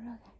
Okay.